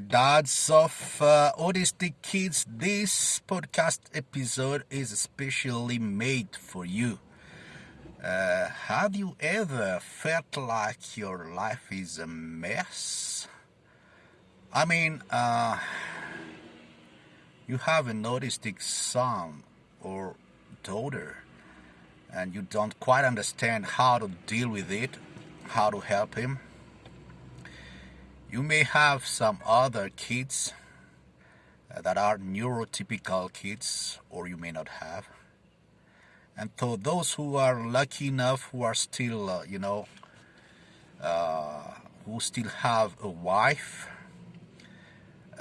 Dads of uh, Autistic Kids, this podcast episode is especially made for you. Uh, have you ever felt like your life is a mess? I mean, uh, you have an autistic son or daughter, and you don't quite understand how to deal with it, how to help him you may have some other kids uh, that are neurotypical kids, or you may not have. And for those who are lucky enough, who are still, uh, you know, uh, who still have a wife,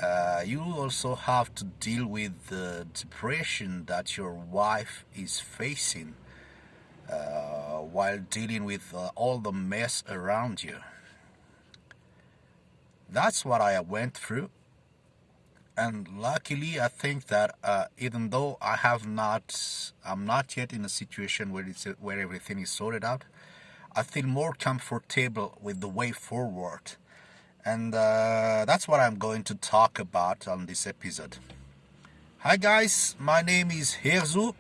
uh, you also have to deal with the depression that your wife is facing uh, while dealing with uh, all the mess around you that's what I went through. And luckily, I think that uh, even though I have not, I'm not yet in a situation where it's where everything is sorted out, I feel more comfortable with the way forward, and uh, that's what I'm going to talk about on this episode. Hi guys, my name is Herzu.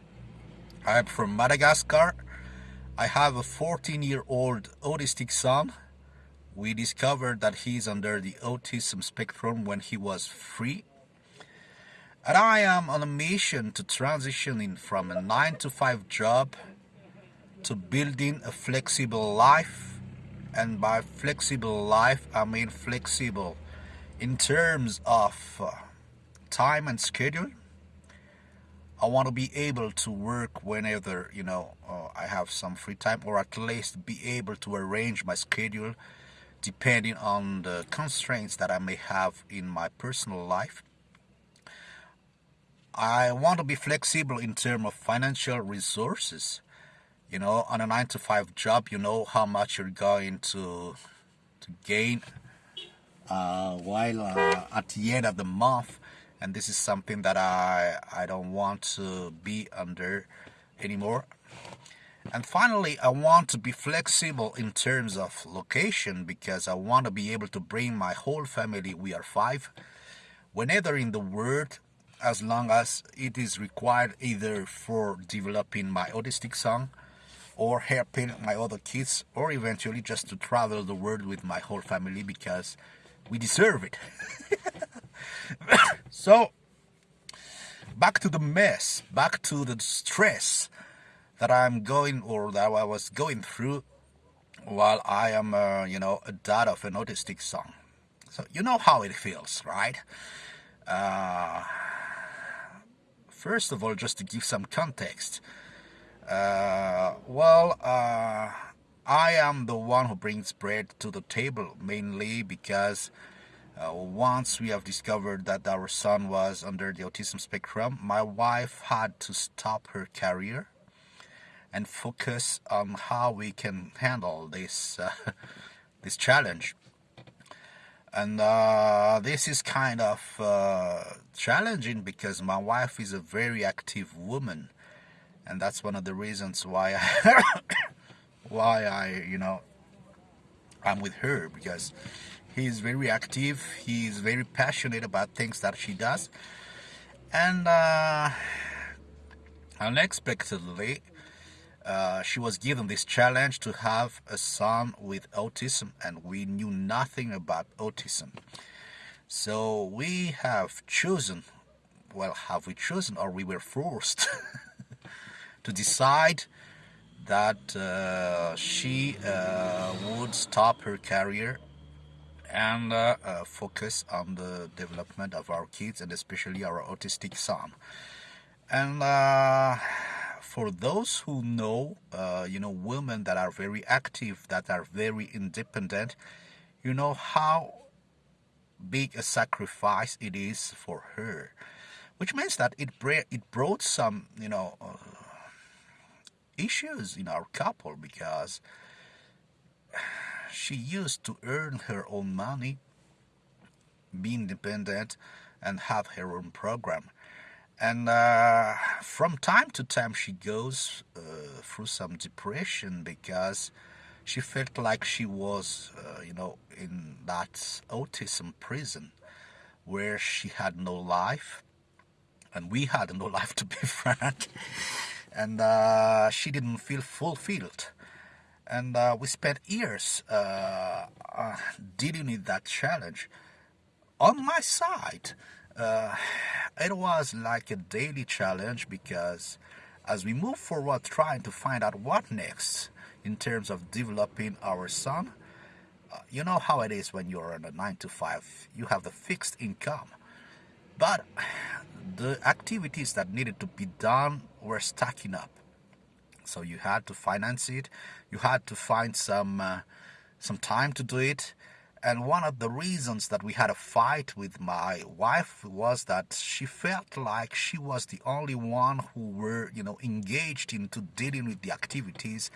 I'm from Madagascar. I have a 14-year-old autistic son we discovered that he's under the autism spectrum when he was free. And I am on a mission to transition in from a 9 to 5 job to building a flexible life. And by flexible life, I mean flexible in terms of uh, time and schedule. I want to be able to work whenever, you know, uh, I have some free time or at least be able to arrange my schedule depending on the constraints that I may have in my personal life. I want to be flexible in terms of financial resources. You know, on a 9 to 5 job, you know how much you're going to, to gain uh, while uh, at the end of the month. And this is something that I, I don't want to be under anymore. And finally, I want to be flexible in terms of location because I want to be able to bring my whole family, we are five, whenever in the world, as long as it is required either for developing my autistic son or helping my other kids or eventually just to travel the world with my whole family because we deserve it. so, back to the mess, back to the stress that I'm going or that I was going through while I am, uh, you know, a dad of an autistic son. So you know how it feels, right? Uh, first of all, just to give some context, uh, well, uh, I am the one who brings bread to the table mainly because uh, once we have discovered that our son was under the autism spectrum, my wife had to stop her career and focus on how we can handle this uh, this challenge. And uh, this is kind of uh, challenging because my wife is a very active woman, and that's one of the reasons why I why I you know I'm with her because he's very active. He's very passionate about things that she does, and uh, unexpectedly uh, she was given this challenge to have a son with autism, and we knew nothing about autism. So we have chosen, well, have we chosen, or we were forced to decide that uh, she uh, would stop her career and uh, uh, focus on the development of our kids and especially our autistic son. And for those who know, uh, you know, women that are very active, that are very independent, you know how big a sacrifice it is for her, which means that it it brought some, you know, uh, issues in our couple because she used to earn her own money, be independent, and have her own program and uh, from time to time she goes uh, through some depression because she felt like she was uh, you know in that autism prison where she had no life and we had no life to be frank. And uh, she didn't feel fulfilled. And uh, we spent years uh, dealing with that challenge. On my side uh, it was like a daily challenge because as we move forward trying to find out what next in terms of developing our son uh, you know how it is when you're in a 9 to 5 you have the fixed income. But the activities that needed to be done were stacking up. So you had to finance it you had to find some uh, some time to do it and one of the reasons that we had a fight with my wife was that she felt like she was the only one who were, you know, engaged into dealing with the activities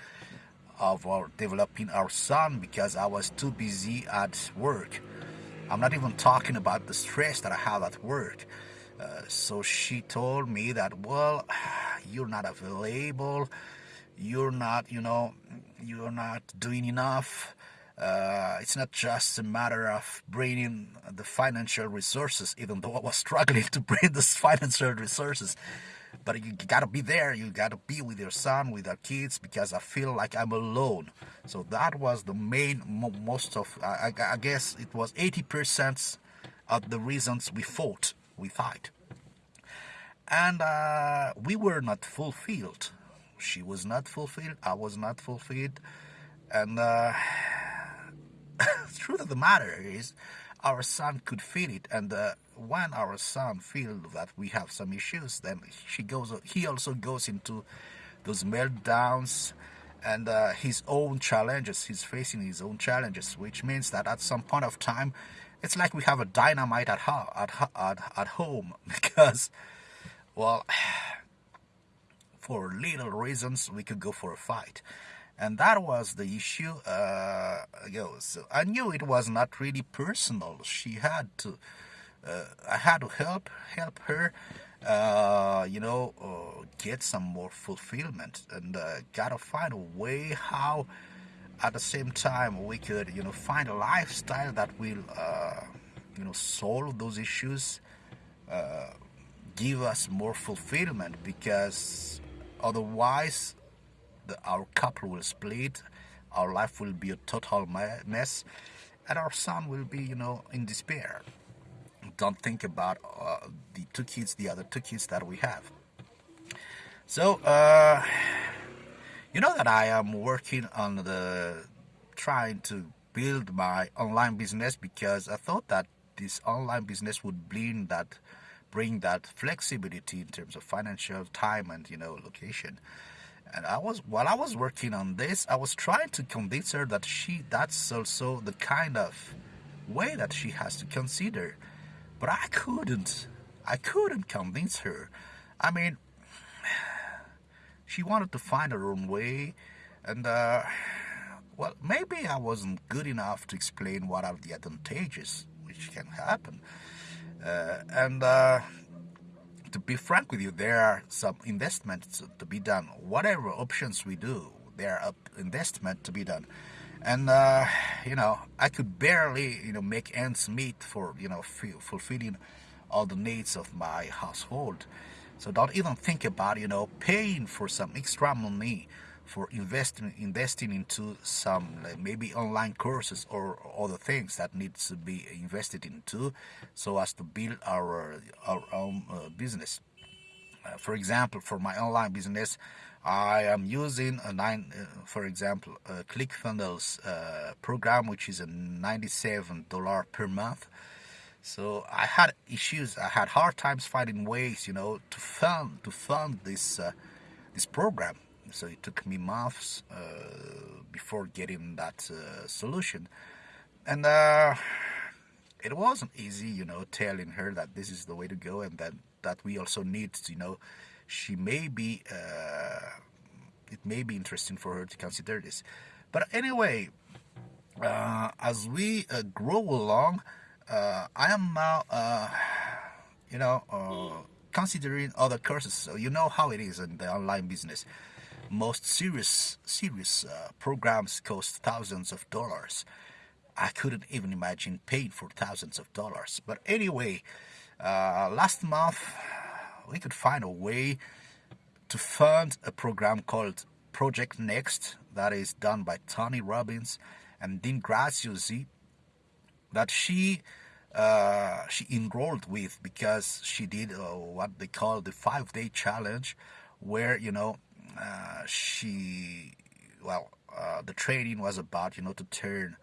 of our developing our son because I was too busy at work. I'm not even talking about the stress that I have at work. Uh, so she told me that, well, you're not available, you're not, you know, you're not doing enough uh, it's not just a matter of bringing the financial resources, even though I was struggling to bring the financial resources. But you gotta be there, you gotta be with your son, with our kids, because I feel like I'm alone. So that was the main, most of, I, I guess it was 80% of the reasons we fought, we fight. And uh, we were not fulfilled. She was not fulfilled, I was not fulfilled. And uh, truth of the matter is our son could feel it and uh, when our son feels that we have some issues then she goes he also goes into those meltdowns and uh, his own challenges. He's facing his own challenges which means that at some point of time it's like we have a dynamite at, at, at, at home. Because well for little reasons we could go for a fight and that was the issue uh, you know, so i knew it was not really personal. She had to uh, i had to help help her uh, you know uh, get some more fulfillment and uh, gotta find a way how at the same time we could you know find a lifestyle that will uh, you know solve those issues give us more fulfillment because otherwise the, our couple will split, our life will be a total mess, and our son will be, you know, in despair. Don't think about uh, the two kids, the other two kids that we have. So, uh, you know that I am working on the trying to build my online business because I thought that this online business would bring that bring that flexibility in terms of financial time and you know location and I was while I was working on this, I was trying to convince her that she that's also the kind of way that she has to consider. But I couldn't. I couldn't convince her. I mean, she wanted to find her own way, and uh, well, maybe I wasn't good enough to explain what are the advantages which can happen, uh, and. Uh, to be frank with you, there are some investments to be done. Whatever options we do, there are investment to be done. And, uh, you know, I could barely, you know, make ends meet for, you know, fulfilling all the needs of my household. So don't even think about, you know, paying for some extra money for investing investing into some like maybe online courses or other things that needs to be invested into so as to build our our own uh, business. Uh, for example for my online business I am using a nine uh, for example ClickFunnels uh, program which is a $97 per month. So I had issues I had hard times finding ways you know to fund to fund this uh, this program so it took me months uh, before getting that uh, solution. And uh, it wasn't easy you know telling her that this is the way to go and that that we also need you know she may be uh, it may be interesting for her to consider this. But anyway uh, as we uh, grow along I am now you know considering other courses. So you know how it is in the online business most serious serious uh, programs cost thousands of dollars. I couldn't even imagine paying for thousands of dollars. But anyway, uh, last month we could find a way to fund a program called Project Next that is done by Tony Robbins and Dean Graziosi that she uh, she enrolled with because she did uh, what they call the five day challenge where you know uh, she well uh, the training was about you know to turn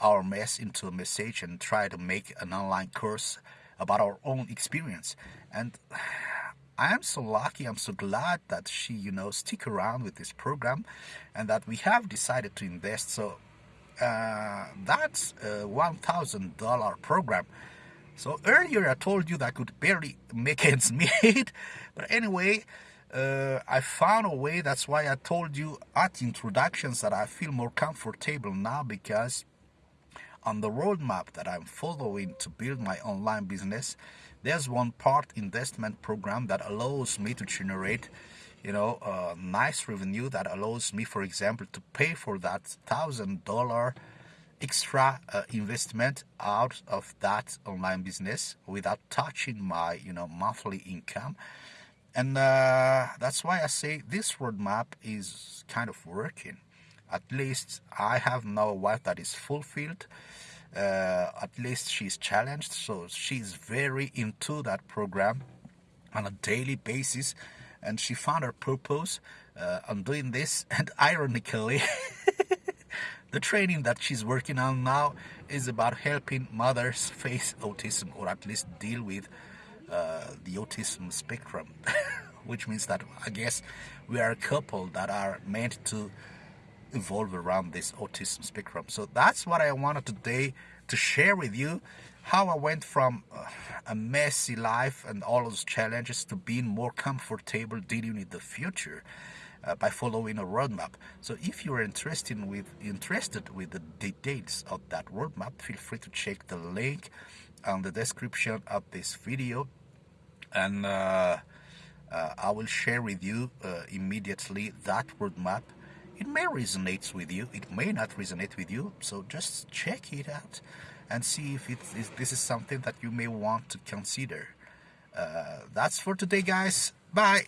our mess into a message and try to make an online course about our own experience and I'm so lucky, I'm so glad that she, you know, stick around with this program and that we have decided to invest. So uh, that's a $1,000 program. So earlier I told you that I could barely make ends meet. but anyway, uh, I found a way. That's why I told you at introductions that I feel more comfortable now because on the roadmap that I'm following to build my online business, there's one part investment program that allows me to generate you know a nice revenue that allows me for example to pay for that thousand dollar extra uh, investment out of that online business without touching my you know monthly income and uh, that's why I say this roadmap is kind of working. At least I have now a wife that is fulfilled. Uh, at least she's challenged. So she's very into that program on a daily basis. And she found her purpose uh, on doing this. And ironically the training that she's working on now is about helping mothers face autism or at least deal with uh, the autism spectrum which means that I guess we are a couple that are meant to evolve around this autism spectrum. So that's what I wanted today to share with you how I went from uh, a messy life and all those challenges to being more comfortable dealing with the future uh, by following a roadmap. So if you're interested with interested with the details of that roadmap, feel free to check the link on the description of this video and uh, uh I will share with you uh, immediately that roadmap it may resonate with you, it may not resonate with you, so just check it out and see if, if this is something that you may want to consider. Uh, that's for today, guys. Bye.